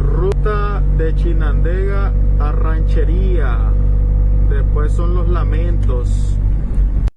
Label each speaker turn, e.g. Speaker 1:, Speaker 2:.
Speaker 1: Ruta de Chinandega a Ranchería. Después son los lamentos.